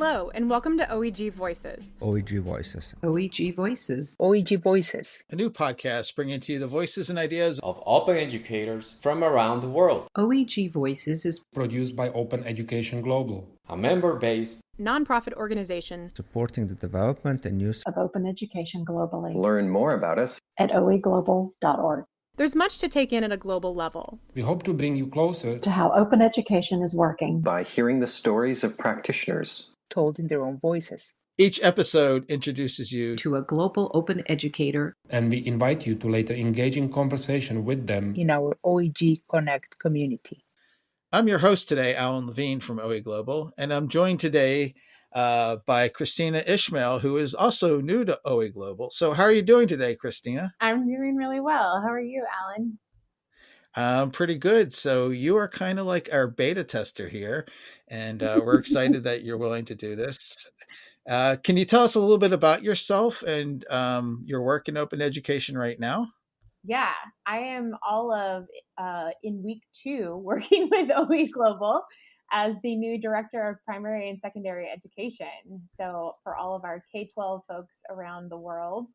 Hello, and welcome to OEG Voices. OEG Voices. OEG Voices. OEG Voices. A new podcast bringing to you the voices and ideas of open educators from around the world. OEG Voices is produced by Open Education Global, a member based nonprofit organization supporting the development and use of open education globally. Learn more about us at oeglobal.org. There's much to take in at a global level. We hope to bring you closer to how open education is working by hearing the stories of practitioners told in their own voices. Each episode introduces you to a global open educator, and we invite you to later engage in conversation with them in our OEG Connect community. I'm your host today, Alan Levine from OE Global, and I'm joined today uh, by Kristina Ishmael, who is also new to OE Global. So, how are you doing today, Kristina? I'm doing really well. How are you, Alan? I'm pretty good. So, you are kind of like our beta tester here, and uh, we're excited that you're willing to do this. Uh, can you tell us a little bit about yourself and um, your work in open education right now? Yeah, I am all of uh, in week two working with OE Global as the new director of primary and secondary education. So, for all of our K 12 folks around the world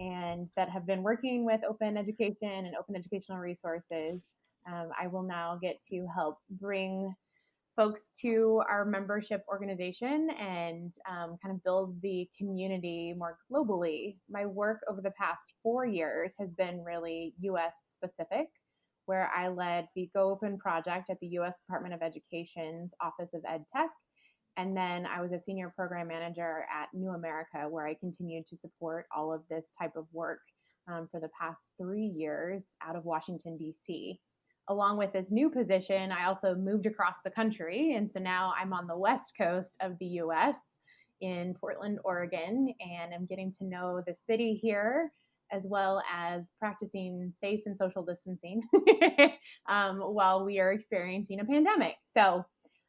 and that have been working with open education and open educational resources, um, I will now get to help bring folks to our membership organization and um, kind of build the community more globally. My work over the past four years has been really US specific where I led the Go Open project at the US Department of Education's Office of Ed Tech. And then I was a senior program manager at New America, where I continued to support all of this type of work um, for the past three years out of Washington, D.C. Along with this new position, I also moved across the country. And so now I'm on the west coast of the US in Portland, Oregon, and I'm getting to know the city here as well as practicing safe and social distancing um, while we are experiencing a pandemic. So,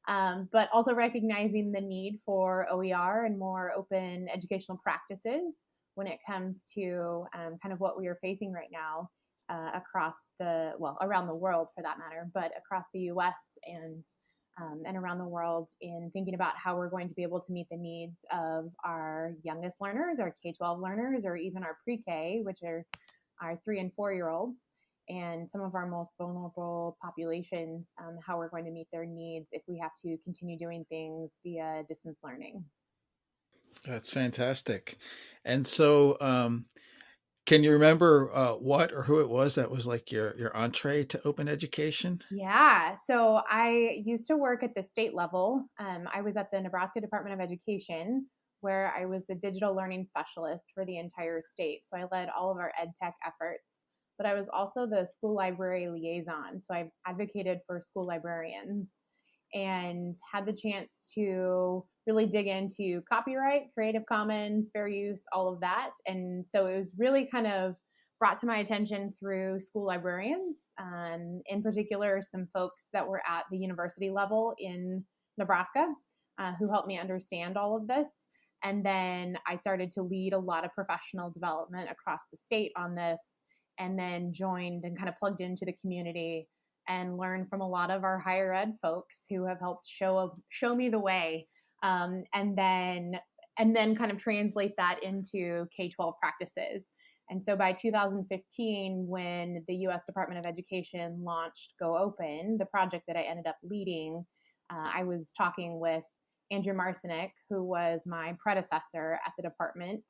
um, but also recognizing the need for OER and more open educational practices when it comes to um, kind of what we are facing right now uh, across the, well, around the world for that matter, but across the US and um, and around the world in thinking about how we're going to be able to meet the needs of our youngest learners, our K 12 learners, or even our pre K, which are our three and four year olds, and some of our most vulnerable populations, um, how we're going to meet their needs if we have to continue doing things via distance learning. That's fantastic. And so, um, can you remember uh, what or who it was that was like your your entree to open education? Yeah, so I used to work at the state level. Um, I was at the Nebraska Department of Education, where I was the digital learning specialist for the entire state. So I led all of our ed tech efforts, but I was also the school library liaison. So I advocated for school librarians and had the chance to really dig into copyright, Creative Commons, fair use, all of that. And so it was really kind of brought to my attention through school librarians, um, in particular, some folks that were at the university level in Nebraska uh, who helped me understand all of this. And then I started to lead a lot of professional development across the state on this, and then joined and kind of plugged into the community and learned from a lot of our higher ed folks who have helped show show me the way um, and then and then kind of translate that into K-12 practices. And so by 2015, when the US Department of Education launched Go Open, the project that I ended up leading, uh, I was talking with Andrew Marcinek, who was my predecessor at the department,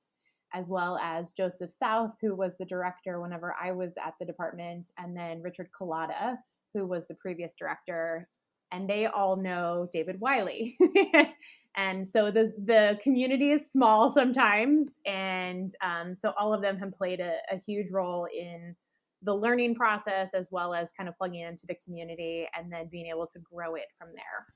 as well as Joseph South, who was the director whenever I was at the department, and then Richard Culatta, who was the previous director. And they all know David Wiley. and so the the community is small sometimes and um, so all of them have played a, a, huge role in the learning process as well as kind of plugging into the community and then being able to grow it from there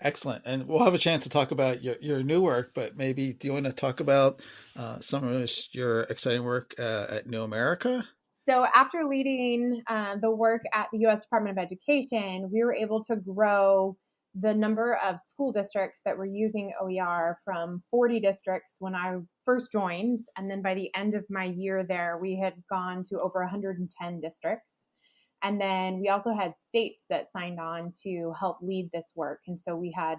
excellent and we'll have a chance to talk about your, your new work but maybe do you want to talk about uh, some of your exciting work uh, at new america so after leading uh, the work at the u.s department of education we were able to grow the number of school districts that were using OER from 40 districts when I first joined. And then by the end of my year there, we had gone to over 110 districts. And then we also had states that signed on to help lead this work. And so we had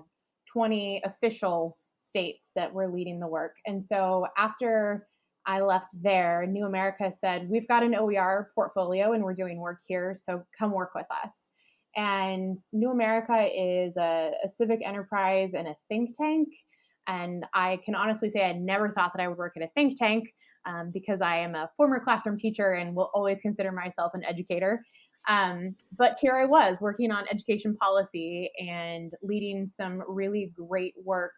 20 official states that were leading the work. And so after I left there, New America said, We've got an OER portfolio and we're doing work here, so come work with us. And New America is a, a civic enterprise and a think tank. And I can honestly say I never thought that I would work at a think tank um, because I am a former classroom teacher and will always consider myself an educator. Um, but here I was working on education policy and leading some really great work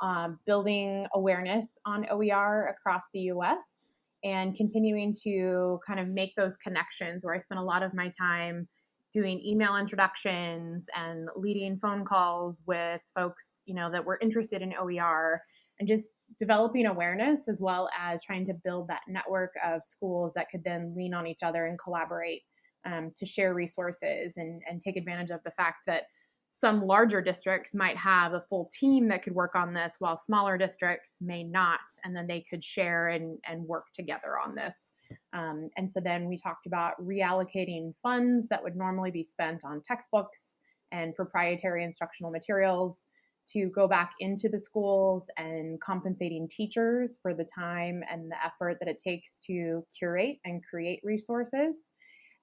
um, building awareness on OER across the US and continuing to kind of make those connections where I spent a lot of my time doing email introductions and leading phone calls with folks, you know, that were interested in OER and just developing awareness as well as trying to build that network of schools that could then lean on each other and collaborate um, to share resources and, and take advantage of the fact that some larger districts might have a full team that could work on this while smaller districts may not and then they could share and, and work together on this. Um, and so then we talked about reallocating funds that would normally be spent on textbooks and proprietary instructional materials to go back into the schools and compensating teachers for the time and the effort that it takes to curate and create resources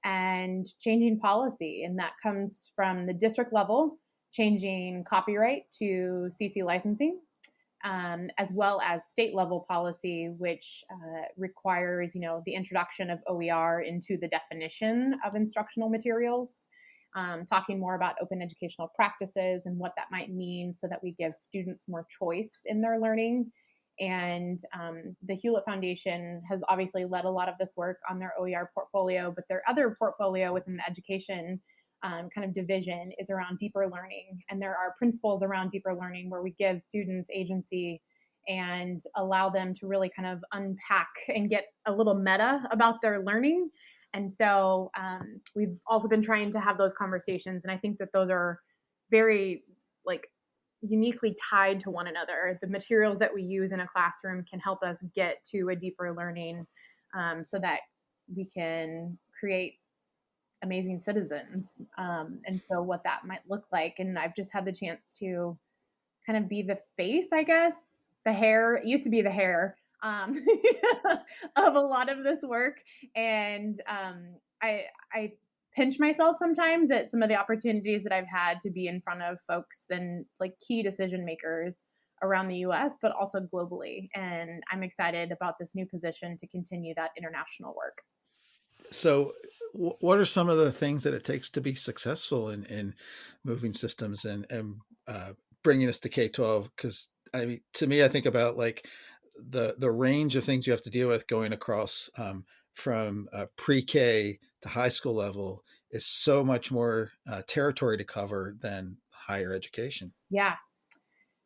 and changing policy. And that comes from the district level changing copyright to CC licensing, um, as well as state level policy, which uh, requires, you know, the introduction of OER into the definition of instructional materials. Um, talking more about open educational practices and what that might mean so that we give students more choice in their learning. And um, the Hewlett Foundation has obviously led a lot of this work on their OER portfolio, but their other portfolio within the education um, kind of division is around deeper learning. And there are principles around deeper learning where we give students agency and allow them to really kind of unpack and get a little meta about their learning. And so um, we've also been trying to have those conversations. And I think that those are very like uniquely tied to one another. The materials that we use in a classroom can help us get to a deeper learning um, so that we can create amazing citizens um, and so what that might look like and i've just had the chance to kind of be the face i guess the hair used to be the hair um, of a lot of this work and um, i i pinch myself sometimes at some of the opportunities that i've had to be in front of folks and like key decision makers around the us but also globally and i'm excited about this new position to continue that international work so what are some of the things that it takes to be successful in, in moving systems and, and uh, bringing this to K-12? Because I mean, to me, I think about like the, the range of things you have to deal with going across um, from uh, pre-K to high school level is so much more uh, territory to cover than higher education. Yeah.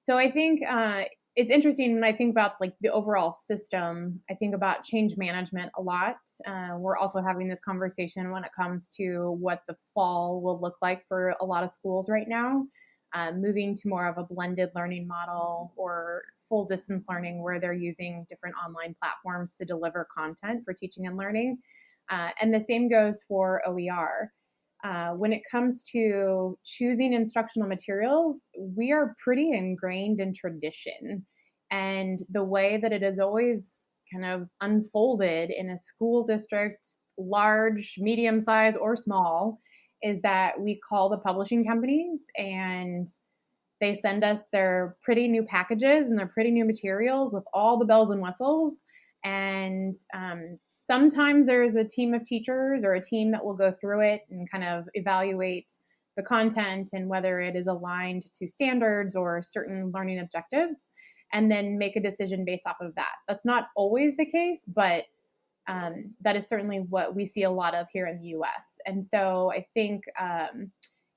So I think uh, it's interesting when I think about like the overall system. I think about change management a lot. Uh, we're also having this conversation when it comes to what the fall will look like for a lot of schools right now, uh, moving to more of a blended learning model or full distance learning where they're using different online platforms to deliver content for teaching and learning. Uh, and the same goes for OER. Uh, when it comes to choosing instructional materials, we are pretty ingrained in tradition. And the way that it is always kind of unfolded in a school district, large, medium size, or small, is that we call the publishing companies and they send us their pretty new packages and their pretty new materials with all the bells and whistles. And um, Sometimes there's a team of teachers or a team that will go through it and kind of evaluate the content and whether it is aligned to standards or certain learning objectives, and then make a decision based off of that. That's not always the case, but um, that is certainly what we see a lot of here in the US. And so I think um,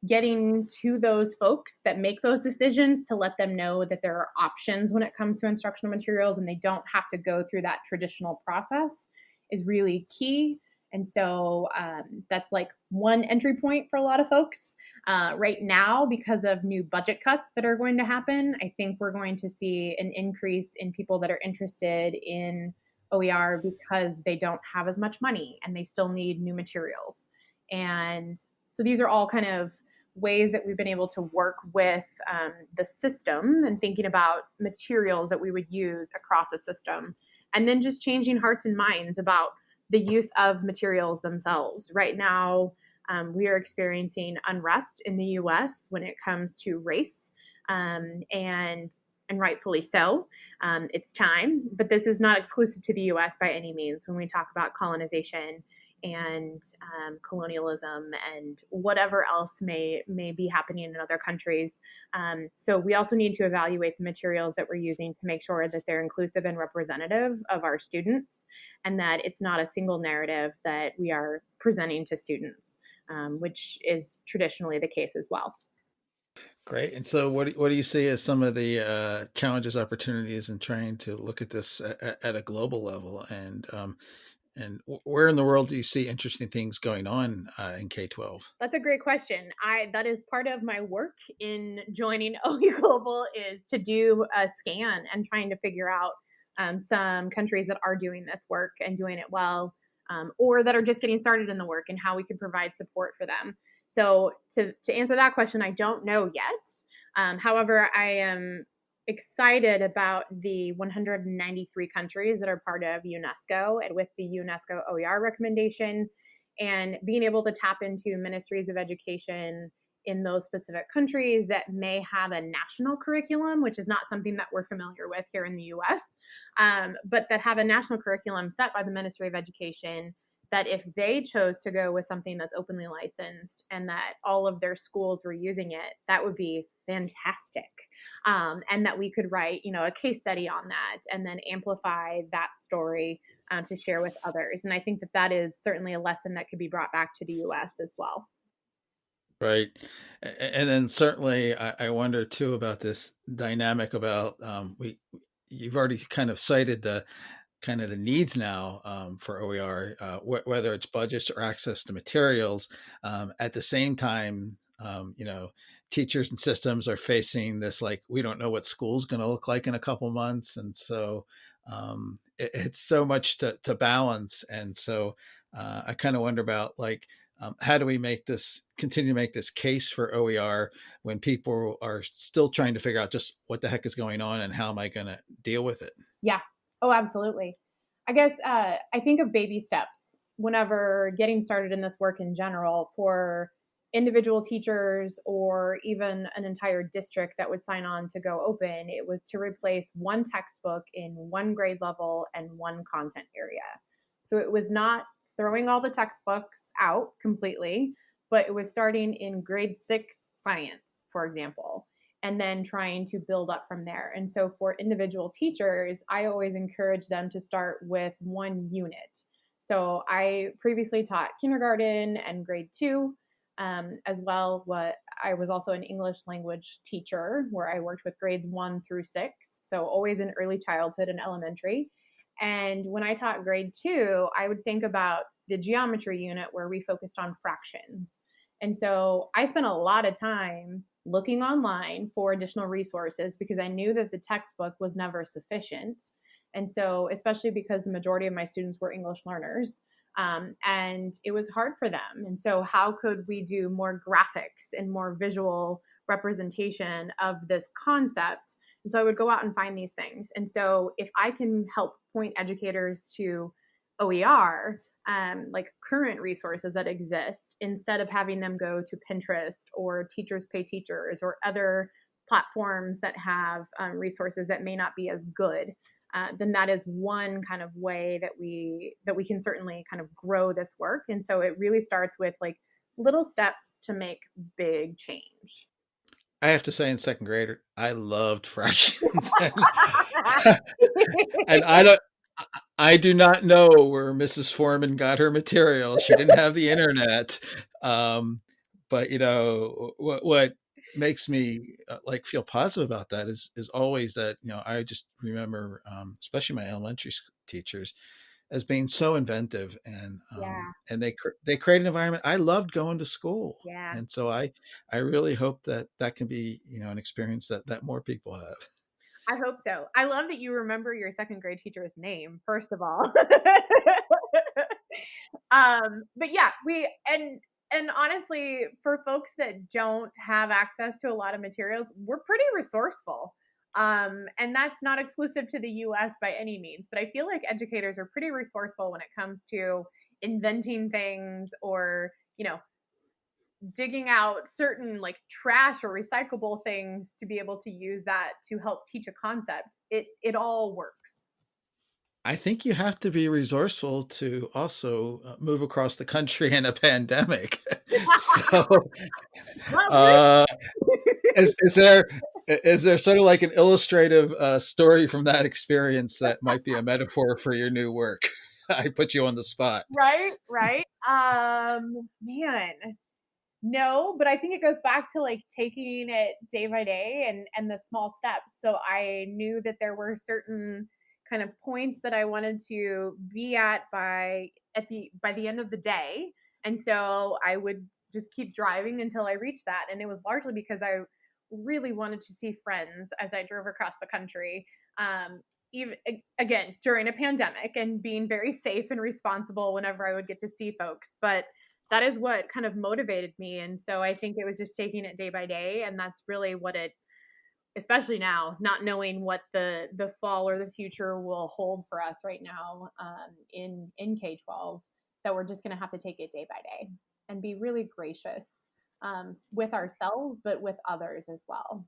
getting to those folks that make those decisions to let them know that there are options when it comes to instructional materials and they don't have to go through that traditional process is really key. And so um, that's like one entry point for a lot of folks. Uh, right now, because of new budget cuts that are going to happen, I think we're going to see an increase in people that are interested in OER because they don't have as much money and they still need new materials. And so these are all kind of ways that we've been able to work with um, the system and thinking about materials that we would use across a system, and then just changing hearts and minds about the use of materials themselves. Right now, um, we are experiencing unrest in the US when it comes to race, um, and, and rightfully so. Um, it's time, but this is not exclusive to the US by any means when we talk about colonization and um, colonialism and whatever else may may be happening in other countries. Um, so we also need to evaluate the materials that we're using to make sure that they're inclusive and representative of our students, and that it's not a single narrative that we are presenting to students, um, which is traditionally the case as well. Great. And so, what do, what do you see as some of the uh, challenges, opportunities in trying to look at this at, at a global level? And um, and where in the world do you see interesting things going on uh, in K twelve? That's a great question. I that is part of my work in joining OE Global is to do a scan and trying to figure out um, some countries that are doing this work and doing it well, um, or that are just getting started in the work and how we can provide support for them. So to to answer that question, I don't know yet. Um, however, I am excited about the 193 countries that are part of UNESCO and with the UNESCO OER recommendation and being able to tap into ministries of education in those specific countries that may have a national curriculum, which is not something that we're familiar with here in the US, um, but that have a national curriculum set by the Ministry of Education that if they chose to go with something that's openly licensed and that all of their schools were using it, that would be fantastic. Um, and that we could write, you know, a case study on that and then amplify that story um, to share with others. And I think that that is certainly a lesson that could be brought back to the U.S. as well. Right. And then certainly I wonder too about this dynamic about um, we you've already kind of cited the kind of the needs now um, for OER, uh, wh- whether it's budgets or access to materials. Um, at the same time, um, you know, teachers and systems are facing this like we don't know what school's going to look like in a couple months, and so um, it, it's so much to, to balance. And so uh, I kind of wonder about like um, how do we make this continue to make this case for OER when people are still trying to figure out just what the heck is going on and how am I going to deal with it? Yeah, Oh, absolutely. I guess uh, I think of baby steps whenever getting started in this work in general for individual teachers or even an entire district that would sign on to go open. It was to replace one textbook in one grade level and one content area. So it was not throwing all the textbooks out completely, but it was starting in grade six science, for example and then trying to build up from there. And so for individual teachers, I always encourage them to start with one unit. So I previously taught kindergarten and grade two, um, as well. What I was also an English language teacher where I worked with grades one through six. So always in early childhood and elementary. And when I taught grade two, I would think about the geometry unit where we focused on fractions. And so I spent a lot of time looking online for additional resources because I knew that the textbook was never sufficient. And so, especially because the majority of my students were English learners, um, and it was hard for them. And so, how could we do more graphics and more visual representation of this concept? And so, I would go out and find these things. And so, if I can help point educators to OER, um, like current resources that exist instead of having them go to Pinterest or Teachers Pay Teachers or other platforms that have um, resources that may not be as good. Uh, then that is one kind of way that we that we can certainly kind of grow this work. And so it really starts with like little steps to make big change. I have to say, in second grade, I loved fractions, and, and I don't. I do not know where Mrs. Foreman got her material. She didn't have the internet. Um, but you know what what makes me uh, like feel positive about that is is always that you know I just remember um, especially my elementary teachers as being so inventive and um, yeah. and they they create an environment I loved going to school yeah and so I I really hope that that can be you know an experience that that more people have I hope so. I love that you remember your second grade teacher's name, first of all. um, but yeah, we and and honestly, for folks that don't have access to a lot of materials, we're pretty resourceful. Um, and that's not exclusive to the US by any means, but I feel like educators are pretty resourceful when it comes to inventing things or, you know, digging out certain like trash or recyclable things to be able to use that to help teach a concept. It it all works. I think you have to be resourceful to also uh, move across the country in a pandemic. so, uh, is, is there is there sort of like an illustrative uh, story from that experience that might be a metaphor for your new work? I put you on the spot. Right, right. Um, man, no, but I think it goes back to like taking it day by day and and the small steps. So I knew that there were certain kind of points that I wanted to be at by at the by the end of the day. And so I would just keep driving until I reached that. And it was largely because I really wanted to see friends as I drove across the country. Um, even again during a pandemic and being very safe and responsible whenever I would get to see folks. But that is what kind of motivated me. And so I think it was just taking it day by day. And that's really what it especially now, not knowing what the the fall or the future will hold for us right now um, in in K twelve, that we're just going to have to take it day by day and be really gracious um, with ourselves, but with others as well.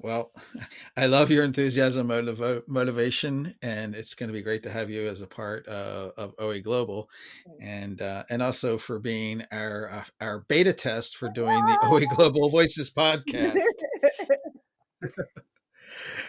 Well, I love your enthusiasm, motiv- motivation, and it's going to be great to have you as a part uh, of OE Global, and uh, and also for being our uh, our beta test for doing the OE Global Voices podcast.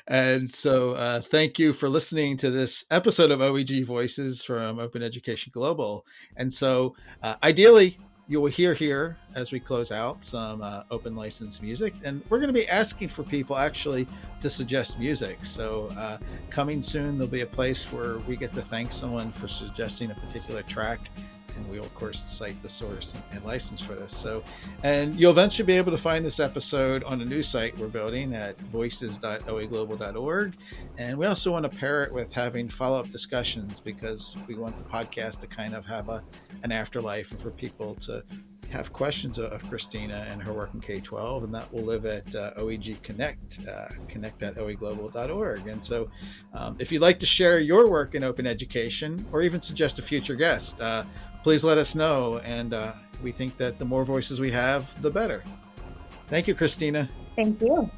And so, uh, thank you for listening to this episode of OEG Voices from Open Education Global. And so, uh, ideally, you will hear here as we close out some uh, open license music and we're going to be asking for people actually to suggest music so uh, coming soon there'll be a place where we get to thank someone for suggesting a particular track and we'll of course cite the source and, license for this. So and you'll eventually be able to find this episode on a new site we're building at voices.oeglobal.org and we also want to pair it with having follow-up discussions because we want the podcast to kind of have a an afterlife and for people to have questions of Kristina and her work in K 12, and that will live at uh, OEG Connect, uh, connect at oeglobal.org. And so, um, if you'd like to share your work in open education or even suggest a future guest, uh, please let us know. And uh, we think that the more voices we have, the better. Thank you, Kristina. Thank you.